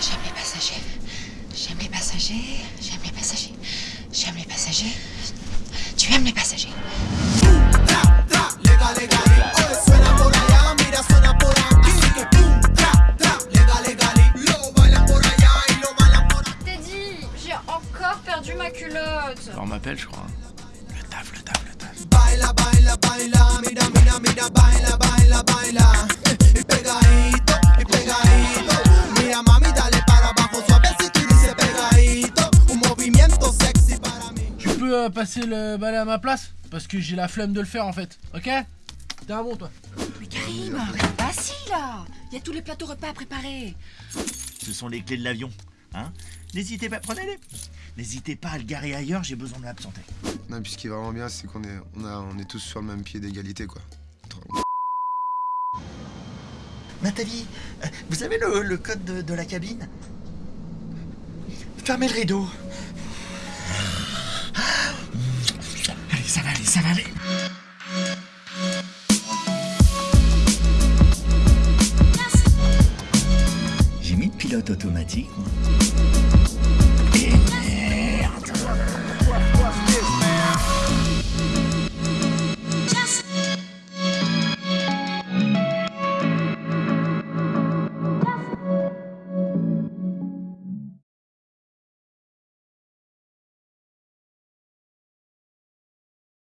J'aime les passagers. J'aime les passagers. J'aime les passagers. J'aime les passagers. Tu aimes les passagers. Teddy, j'ai encore perdu ma culotte. On m'appelle, je crois. Le taf, le taf, le taf. Baila, baila, baila, peux euh, passer le balai à ma place Parce que j'ai la flemme de le faire en fait. Ok? T'es un bon toi. Mais Karim, reste pas assis là. Il y a tous les plateaux repas à préparer. Ce sont les clés de l'avion. Hein? N'hésitez pas, prenez-les. N'hésitez pas à le garer ailleurs, j'ai besoin de m'absenter. Non, puis ce qui est vraiment bien, c'est qu'on est, on a, on est tous sur le même pied d'égalité, quoi. Nathalie, euh, vous avez le, le code de, de la cabine? Fermez le rideau. Ça va. J'ai mis le pilote automatique.